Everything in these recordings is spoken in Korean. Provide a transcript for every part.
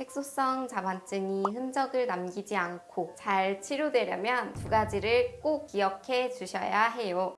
색소성 자반증이 흔적을 남기지 않고 잘 치료되려면 두 가지를 꼭 기억해 주셔야 해요.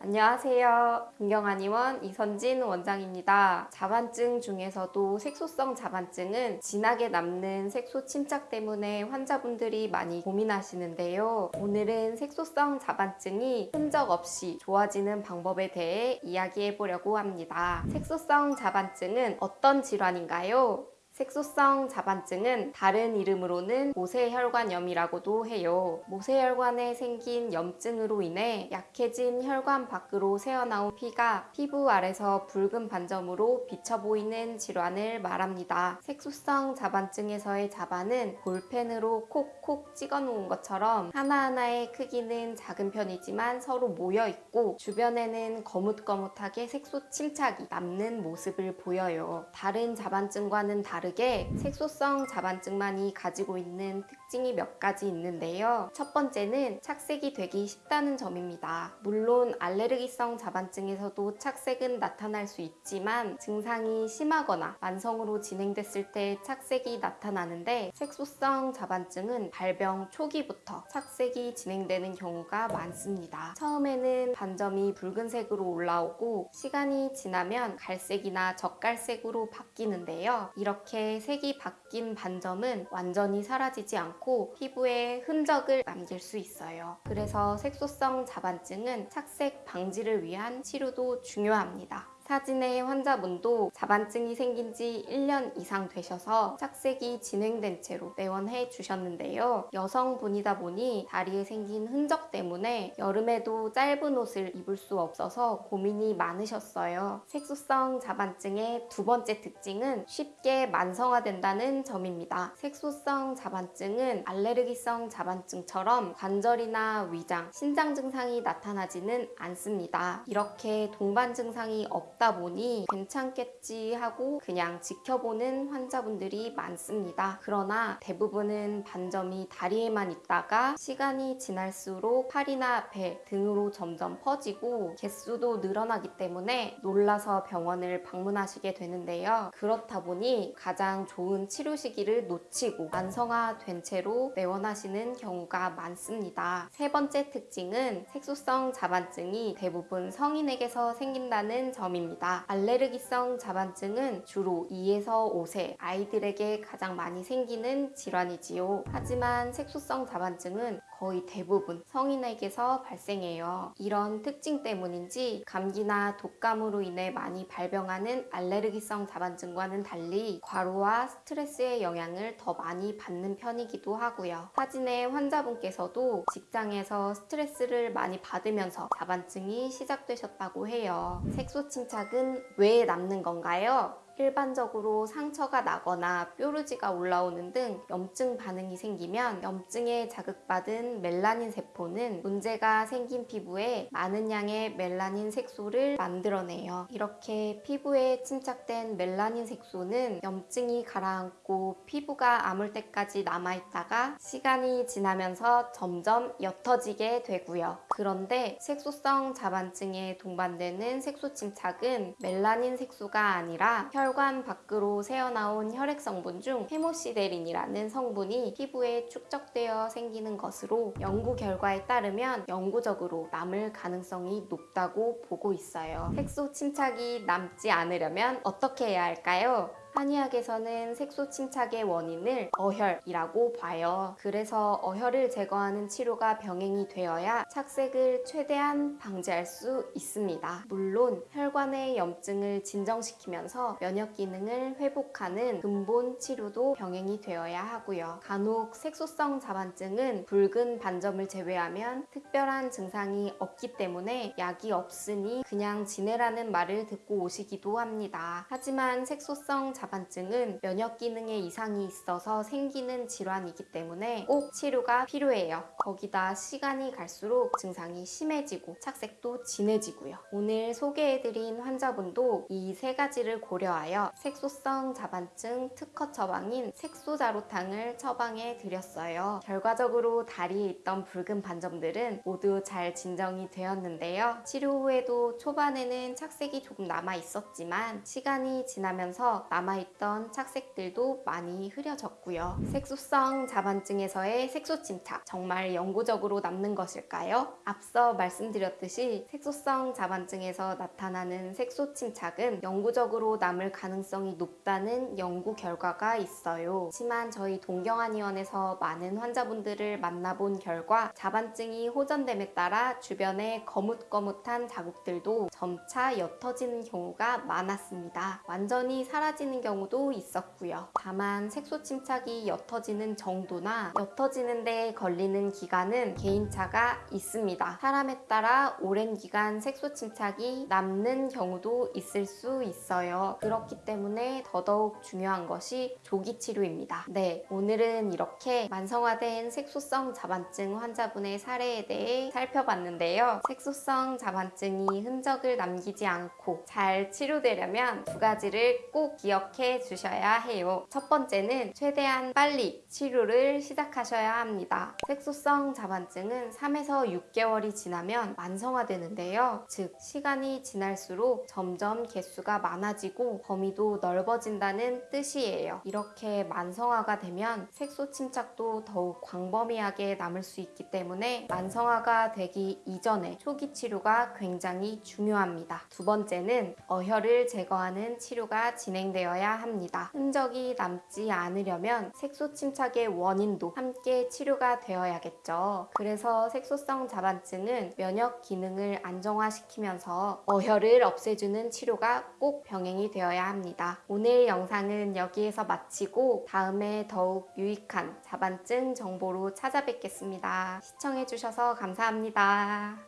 안녕하세요. 동경한의원 이선진 원장입니다. 자반증 중에서도 색소성 자반증은 진하게 남는 색소 침착 때문에 환자분들이 많이 고민하시는데요. 오늘은 색소성 자반증이 흔적 없이 좋아지는 방법에 대해 이야기해 보려고 합니다. 색소성 자반증은 어떤 질환인가요? 색소성 자반증은 다른 이름으로는 모세혈관염이라고도 해요. 모세혈관에 생긴 염증으로 인해 약해진 혈관 밖으로 새어나온 피가 피부 아래서 붉은 반점으로 비쳐 보이는 질환을 말합니다. 색소성 자반증에서의 자반은 볼펜으로 콕콕 찍어 놓은 것처럼 하나하나의 크기는 작은 편이지만 서로 모여 있고 주변에는 거뭇거뭇하게 색소 침착이 남는 모습을 보여요. 다른 자반증과는 다 르게 색소성 자반증만이 가지고 있는 특징 이 몇 가지 있는데요. 첫 번째는 착색이 되기 쉽다는 점입니다. 물론 알레르기성 자반증에서도 착색은 나타날 수 있지만 증상이 심하거나 만성으로 진행됐을 때 착색이 나타나는데 색소성 자반증은 발병 초기부터 착색이 진행되는 경우가 많습니다. 처음에는 반점이 붉은색으로 올라오고 시간이 지나면 갈색이나 젓갈색으로 바뀌는데요. 이렇게 색이 바뀐 반점은 완전히 사라지지 않고 피부에 흔적을 남길 수 있어요. 그래서 색소성 자반증은 착색 방지를 위한 치료도 중요합니다. 사진의 환자분도 자반증이 생긴 지 1년 이상 되셔서 착색이 진행된 채로 내원해 주셨는데요. 여성분이다 보니 다리에 생긴 흔적 때문에 여름에도 짧은 옷을 입을 수 없어서 고민이 많으셨어요. 색소성 자반증의 두 번째 특징은 쉽게 만성화된다는 점입니다. 색소성 자반증은 알레르기성 자반증처럼 관절이나 위장, 신장 증상이 나타나지는 않습니다. 이렇게 동반 증상이 없 없다 보니 괜찮겠지 하고 그냥 지켜보는 환자분들이 많습니다. 그러나 대부분은 반점이 다리에만 있다가 시간이 지날수록 팔이나 배 등으로 점점 퍼지고 개수도 늘어나기 때문에 놀라서 병원을 방문하시게 되는데요. 그렇다 보니 가장 좋은 치료 시기를 놓치고 만성화된 채로 내원하시는 경우가 많습니다. 세 번째 특징은 색소성 자반증이 대부분 성인에게서 생긴다는 점입니다. 있습니다. 알레르기성 자반증은 주로 2에서 5세 아이들에게 가장 많이 생기는 질환이지요. 하지만 색소성 자반증은 거의 대부분 성인에게서 발생해요. 이런 특징 때문인지 감기나 독감으로 인해 많이 발병하는 알레르기성 자반증과는 달리 과로와 스트레스의 영향을 더 많이 받는 편이기도 하고요. 사진의 환자분께서도 직장에서 스트레스를 많이 받으면서 자반증이 시작되셨다고 해요. 색소 침착은 왜 남는 건가요? 일반적으로 상처가 나거나 뾰루지가 올라오는 등 염증 반응이 생기면 염증에 자극받은 멜라닌 세포는 문제가 생긴 피부에 많은 양의 멜라닌 색소를 만들어내요. 이렇게 피부에 침착된 멜라닌 색소는 염증이 가라앉고 피부가 아물 때까지 남아있다가 시간이 지나면서 점점 옅어지게 되고요. 그런데 색소성 자반증에 동반되는 색소 침착은 멜라닌 색소가 아니라 혈 혈관 밖으로 새어나온 혈액 성분 중 헤모시데린이라는 성분이 피부에 축적되어 생기는 것으로 연구 결과에 따르면 영구적으로 남을 가능성이 높다고 보고 있어요. 색소 침착이 남지 않으려면 어떻게 해야 할까요? 한의학에서는 색소 침착의 원인을 어혈이라고 봐요. 그래서 어혈을 제거하는 치료가 병행이 되어야 착색을 최대한 방지할 수 있습니다. 물론 혈관의 염증을 진정시키면서 면역 기능을 회복하는 근본 치료도 병행이 되어야 하고요. 간혹 색소성 자반증은 붉은 반점을 제외하면 특별한 증상이 없기 때문에 약이 없으니 그냥 지내라는 말을 듣고 오시기도 합니다. 하지만 색소성 자반증 자반증은 면역 기능에 이상이 있어서 생기는 질환이기 때문에 꼭 치료가 필요해요. 거기다 시간이 갈수록 증상이 심해지고 착색도 진해지고요. 오늘 소개해드린 환자분도 이 세 가지를 고려하여 색소성 자반증 특허 처방인 색소자로탕을 처방해 드렸어요. 결과적으로 다리에 있던 붉은 반점들은 모두 잘 진정이 되었는데요. 치료 후에도 초반에는 착색이 조금 남아 있었지만 시간이 지나면서 남아 있던 착색들도 많이 흐려졌고요. 색소성 자반증에서의 색소 침착 정말 영구적으로 남는 것일까요? 앞서 말씀드렸듯이 색소성 자반증에서 나타나는 색소 침착은 영구적으로 남을 가능성이 높다는 연구 결과가 있어요. 하지만 저희 동경한의원에서 많은 환자분들을 만나본 결과 자반증이 호전됨에 따라 주변에 거뭇거뭇한 자국들도 점차 옅어지는 경우가 많았습니다. 완전히 사라지는 경우도 있었고요. 다만 색소 침착이 옅어지는 정도나 옅어지는 데 걸리는 기간은 개인차가 있습니다. 사람에 따라 오랜 기간 색소 침착이 남는 경우도 있을 수 있어요. 그렇기 때문에 더더욱 중요한 것이 조기 치료입니다. 네, 오늘은 이렇게 만성화된 색소성 자반증 환자분의 사례에 대해 살펴봤는데요. 색소성 자반증이 흔적을 남기지 않고 잘 치료되려면 두 가지를 꼭 기억 해 주셔야 해요. 첫 번째는 최대한 빨리 치료를 시작하셔야 합니다. 색소성 자반증은 3에서 6개월이 지나면 만성화되는데요. 즉, 시간이 지날수록 점점 개수가 많아지고 범위도 넓어진다는 뜻이에요. 이렇게 만성화가 되면 색소 침착도 더욱 광범위하게 남을 수 있기 때문에 만성화가 되기 이전에 초기 치료가 굉장히 중요합니다. 두 번째는 어혈을 제거하는 치료가 진행되 어야 합니다. 흔적이 남지 않으려면 색소 침착의 원인도 함께 치료가 되어야겠죠. 그래서 색소성 자반증은 면역 기능을 안정화시키면서 어혈을 없애주는 치료가 꼭 병행이 되어야 합니다. 오늘 영상은 여기에서 마치고 다음에 더욱 유익한 자반증 정보로 찾아뵙겠습니다. 시청해주셔서 감사합니다.